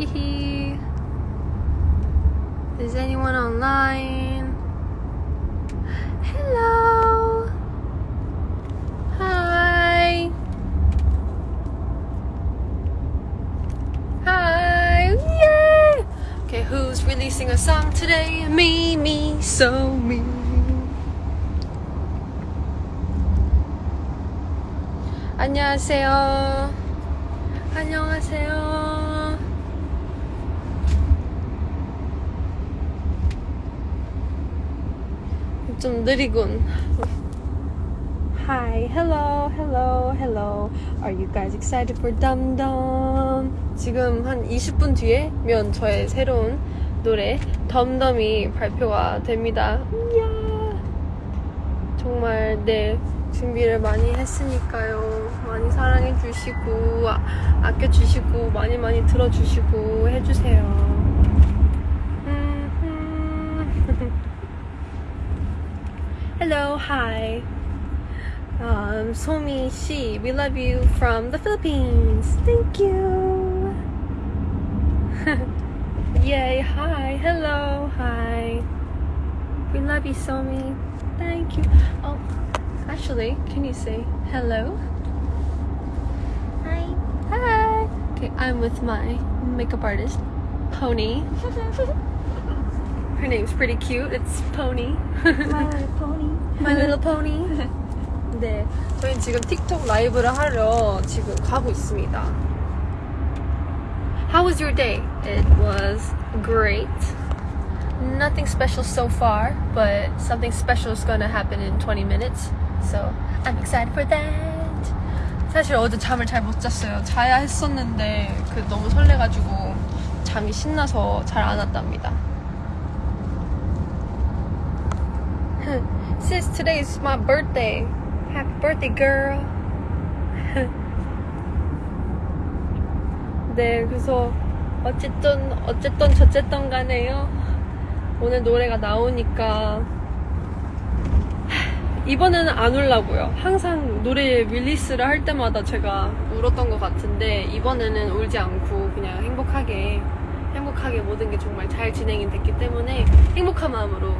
Hehe. Is anyone online? Hello. Hi. Hi. Yay. Okay, who's releasing a song today? Me, me, so me. 안녕하세요. 안녕하세요. 좀 느리군. Hi, hello, hello, hello. Are you guys excited for Dum Dum? 지금 한 20분 뒤에면 저의 새로운 노래 덤덤이 발표가 됩니다. 이야. 정말 네 준비를 많이 했으니까요. 많이 사랑해 주시고 아, 아껴 주시고 많이 많이 들어 주시고 해 주세요. Hello, hi. Um, Somi Shi, we love you from the Philippines. Thank you. Yay, hi, hello, hi. We love you, Somi. Thank you. Oh, actually, can you say hello? Hi. Hi. Okay, I'm with my makeup artist, Pony. Her name's pretty cute. It's Pony. My pony. My little pony. 네, 저희 지금 틱톡 라이브를 하러 지금 가고 있습니다. How was your day? It was great. Nothing special so far, but something special is gonna happen in 20 minutes. So I'm excited for that. 사실 어제 잠을 잘 못 잤어요. 자야 했었는데 그 너무 설레가지고 잠이 신나서 잘 안 왔답니다. Sis, today is my birthday. Happy birthday, girl. 네, 그래서 어쨌든 어쨌든 저쨌든 간에요. 오늘 노래가 나오니까 이번에는 안 울라고요. 항상 노래 릴리스를 할 때마다 제가 울었던 것 같은데 이번에는 울지 않고 그냥 행복하게 행복하게 모든 게 정말 잘 진행이 됐기 때문에 행복한 마음으로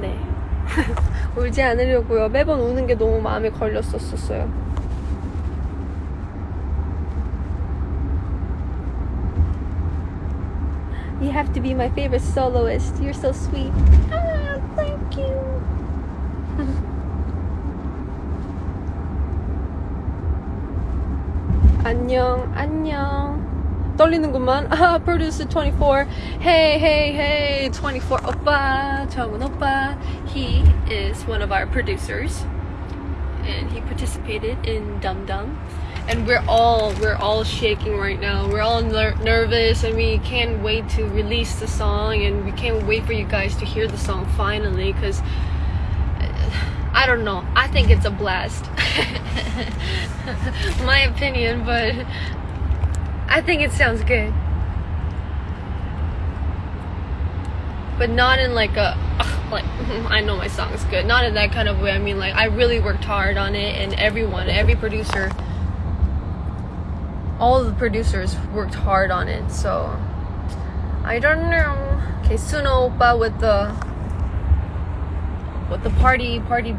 네. 울지 않으려고요. 매번 우는 게 너무 마음에 걸렸었어요. You have to be my favorite soloist. You're so sweet. Ah, thank you. 안녕, 안녕. 떨리는구만. 아, producer 24. Hey, hey, hey, 24 오빠, 정은 오빠. He is one of our producers, and he participated in Dum Dum. And we're all we're all shaking right now. We're all ner- nervous, and we can't wait to release the song, and we can't wait for you guys to hear the song finally, because. I don't know. I think it's a blast. My opinion, but I think it sounds good. But not in like a like I know my song is good. Not in that kind of way. I mean like I really worked hard on it and everyone, every producer all the producers worked hard on it. So I don't know. Okay, Suno oppa with the with the party party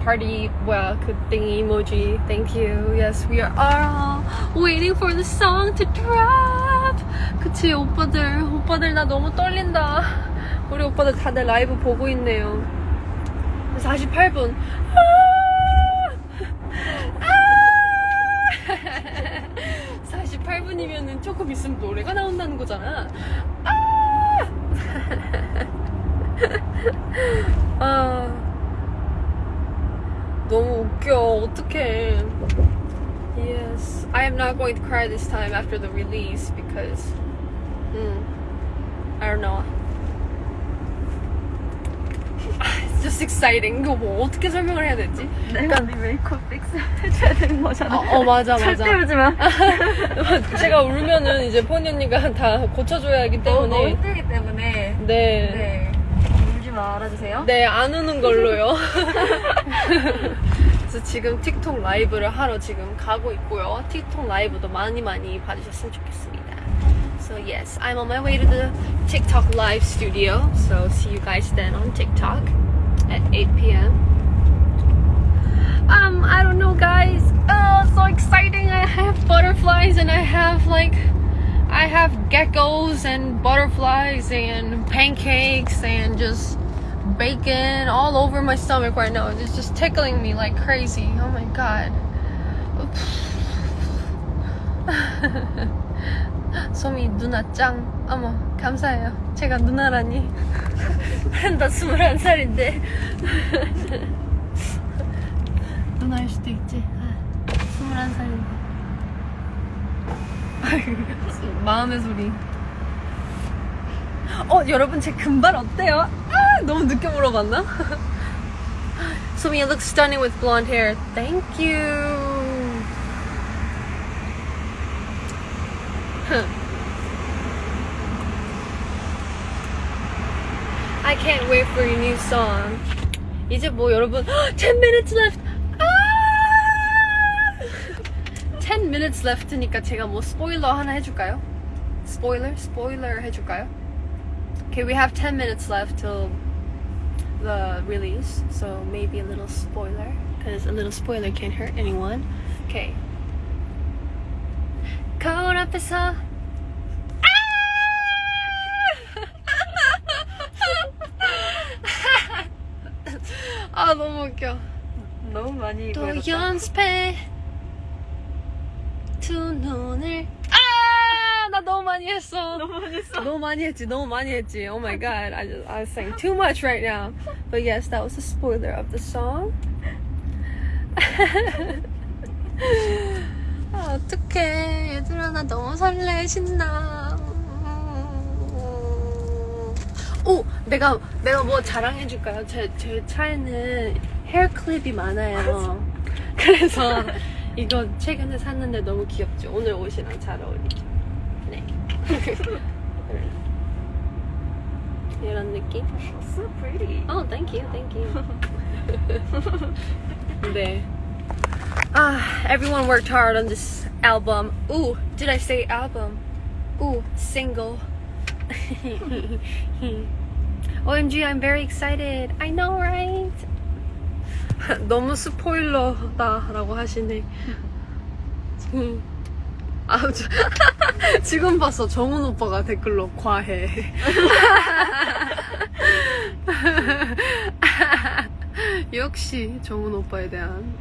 party well good thing emoji thank you yes we are all waiting for the song to drop 그치 오빠들 오빠들 나 너무 떨린다 우리 오빠들 다들 라이브 보고 있네요 48분 아! 48분이면은 조금 있으면 노래가 나온다는 거잖아 아! 아 너무 웃겨 어떡해 Yes I am not going to cry this time after the release because mm, I don't know It's just exciting 이거 뭐 어떻게 설명을 해야 되지? 내가 네 메이크업 픽스 해줘야 되는 거잖아. 어, 어 맞아 맞아 절대 울지 마. 제가 울면은 이제 포니 언니가 다 고쳐줘야 하기 너무 너무 때문에 힘들기 때문에. 네. 네. 울지 말아주세요. 네, 안 우는 걸로요. 그래서 지금 틱톡 라이브를 하러 지금 가고 있고요. 틱톡 라이브도 많이 많이 봐주셨으면 좋겠습니다. So yes, I'm on my way to the TikTok live studio. So see you guys then on TikTok at 8 p.m. Um, I don't know, guys. Oh, so exciting! I have butterflies and I have like, I have geckos and butterflies and pancakes and just bacon all over my stomach right now. It's just tickling me like crazy. Oh my god. 소미 누나 짱. 어머, 감사해요. 제가 누나라니. 나 21살인데. 누나일 수도 있지. 아, 21살인데. 마음의 소리. 어, 여러분 제 금발 어때요? 아, 너무 늦게 물어봤나? 소미, you look stunning with blonde hair. Thank you. I can't wait for your new song. 이제 뭐 여러분 10 minutes left. 아! 10 minutes left니까 제가 뭐 스포일러 하나 해줄까요? 스포일러? 스포일러 해줄까요? Okay, we have 10 minutes left till the release, so maybe a little spoiler, because a little spoiler can't hurt anyone. Okay. 거울 앞에서 아 너무 웃겨. 너무 많이 또 읽었다. 연습해 두 눈을 아! 나 너무 많이 했어. 너무 많이 했어. 너무 많이 했지, 너무 많이 했지. Oh my god, I just I was saying too much right now. But yes, that was a spoiler of the song. 아, 어떡해. 얘들아, 나 너무 설레, 신나. 오, 내가, 내가 뭐 자랑해줄까요? 제, 제 차에는 헤어 클립이 많아요. 그래서 이거 최근에 샀는데 너무 귀엽죠? 오늘 옷이랑 잘 어울리죠? 네. 이런 느낌? So pretty. Oh, thank you, thank you. 네. Ah, everyone worked hard on this album. Ooh, did I say album? Ooh, single. OMG, I'm very excited. I know, right? 너무 스포일러다라고 하시네. 음. 아, 저, 지금 봤어. 정훈 오빠가 댓글로 과해. 역시 정훈 오빠에 대한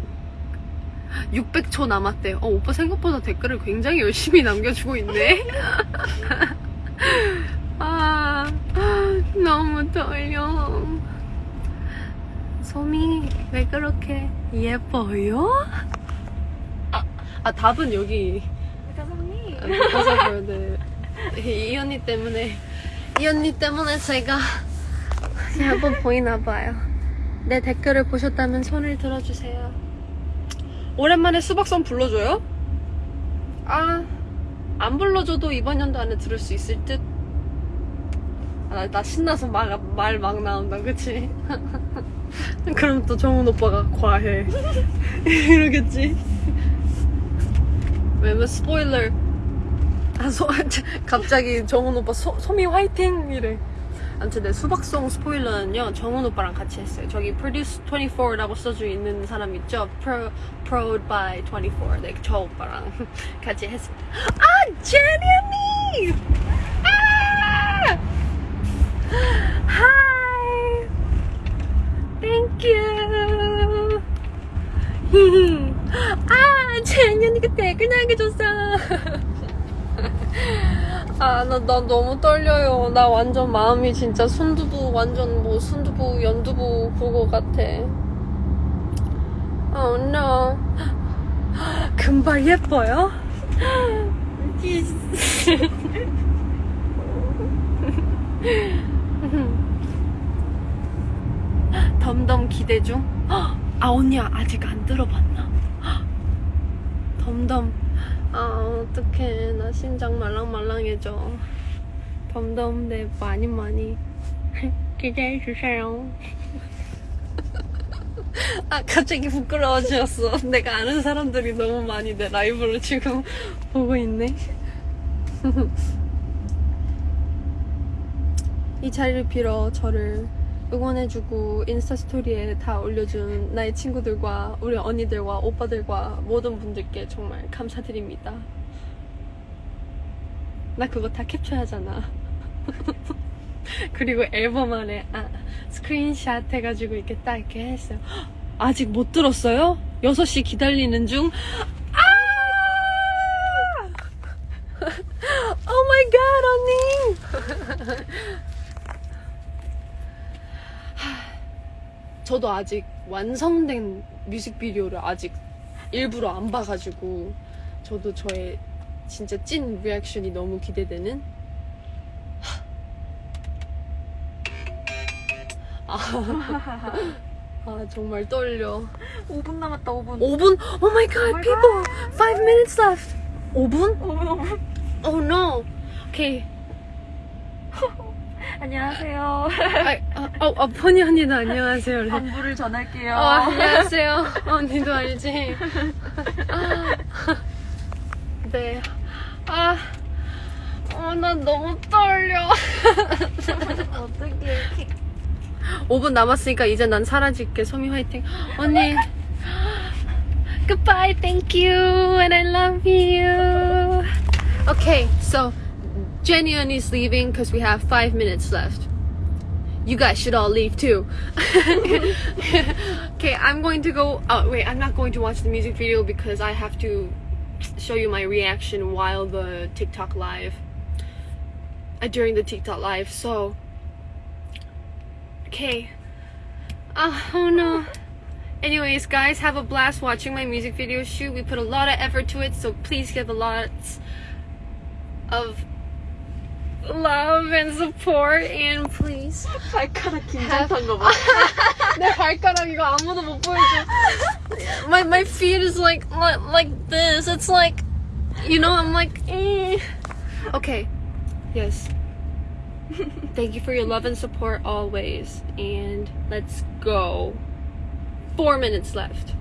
600초 남았대. 어, 오빠 생각보다 댓글을 굉장히 열심히 남겨주고 있네. 아, 너무 떨려. 소미, 왜 그렇게 예뻐요? 아, 아 답은 여기. 네. 이 언니 때문에, 이 언니 때문에 제가 한번 보이나 봐요. 내 댓글을 보셨다면 손을 들어주세요. 오랜만에 수박선 불러줘요? 아, 안 불러줘도 이번 연도 안에 들을 수 있을 듯. 아, 나, 나 신나서 말막 나온다, 그치? 그럼 또 정훈 오빠가 과해. 이러겠지? 왜냐면 스포일러. 아, 소, 갑자기 정훈 오빠 소, 소미 화이팅! 이래. 아무튼 내 수박송 스포일러는요, 정훈 오빠랑 같이 했어요. 저기 Produce 24라고 써져 있는 사람 있죠? Pro, Prod by 24. 네, 저 오빠랑 같이 했습니다. 아, 제니 언니! 아! Hi! Thank you! 아, 제니 언니가 댓글 남겨줬어. 아, 나, 나 너무 떨려요. 나 완전 마음이 진짜 순두부, 완전 뭐 순두부, 연두부 그거 같아. Oh no. 금발 예뻐요? 덤덤 기대 중? 아, 언니야, 아직 안 들어봤나? 덤덤. 아, 어떡해. 나 심장 말랑말랑해져. 덤덤, 네, 많이 많이 기대해주세요. 아, 갑자기 부끄러워졌어. 내가 아는 사람들이 너무 많이 내 라이브를 지금 보고 있네. 이 자리를 빌어 저를 응원해주고 인스타 스토리에 다 올려준 나의 친구들과 우리 언니들과 오빠들과 모든 분들께 정말 감사드립니다. 나 그거 다 캡처하잖아. 그리고 앨범 안에 아, 스크린샷 해가지고 이렇게 딱 이렇게 했어요. 아직 못 들었어요? 6시 기다리는 중. 아! oh my god, 언니! 저도 아직 완성된 뮤직비디오를 아직 일부러 안 봐가지고 저도 저의 진짜 찐 리액션이 너무 기대되는? 아, 아 정말 떨려. 5분 남았다 5분. 5분? Oh my god, my people! 5 minutes left. 5분? 5분 5분. Oh no. Okay 안녕하세요 아, 아, 아, 아 포니 언니도 안녕하세요 안부를 전할게요 어, 안녕하세요. 언니도 알지? 아, 네. 아, 어, 나 너무 떨려. 어떻게 5분 남았으니까 이제 난 사라질게. 소미 화이팅. 언니. Goodbye, thank you, and I love you. Okay, so Jenny is leaving because we have five minutes left. You guys should all leave too. okay, I'm going to go. Oh, wait, I'm not going to watch the music video because I have to show you my reaction while the TikTok live. Uh, during the TikTok live, so. Okay. Uh, oh no. Anyways, guys, have a blast watching my music video shoot. We put a lot of effort to it, so please give a lot of love and support and please 발가락 긴장한 거봐 내 발가락 이거 아무도 못 보여줘. My my feet is like like, like this. It's like you know I'm like eh. okay. Yes. Thank you for your love and support always. And let's go. Four minutes left.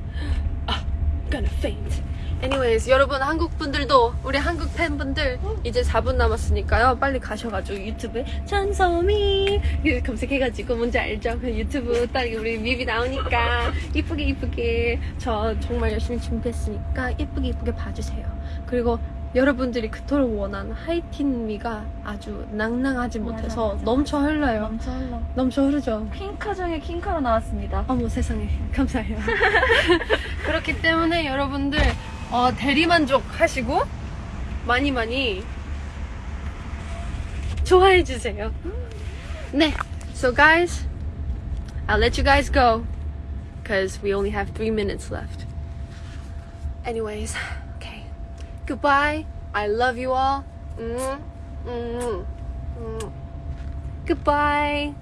Ah, gonna faint. Anyways, 여러분 한국 분들도 우리 한국 팬분들 이제 4분 남았으니까요. 빨리 가셔가지고 유튜브에 이렇게 검색해가지고 뭔지 알죠? 그 유튜브 딱 우리 뮤비 나오니까 이쁘게 이쁘게 저 정말 열심히 준비했으니까 이쁘게 이쁘게 봐주세요. 그리고 여러분들이 그토록 원한 하이틴미가 아주 낭낭하지 맞아, 못해서 맞아. 넘쳐 흘러요. 넘쳐 흘러 넘쳐 흐르죠. 핑카 중에 킹카로 나왔습니다 어머 세상에 감사해요. 그렇기 때문에 여러분들 어, 대리만족 하시고 많이 많이 좋아해 주세요. 네, so guys, I'll let you guys go because we only have three minutes left. Anyways, okay, goodbye. I love you all. Mm, mm, mm. Goodbye.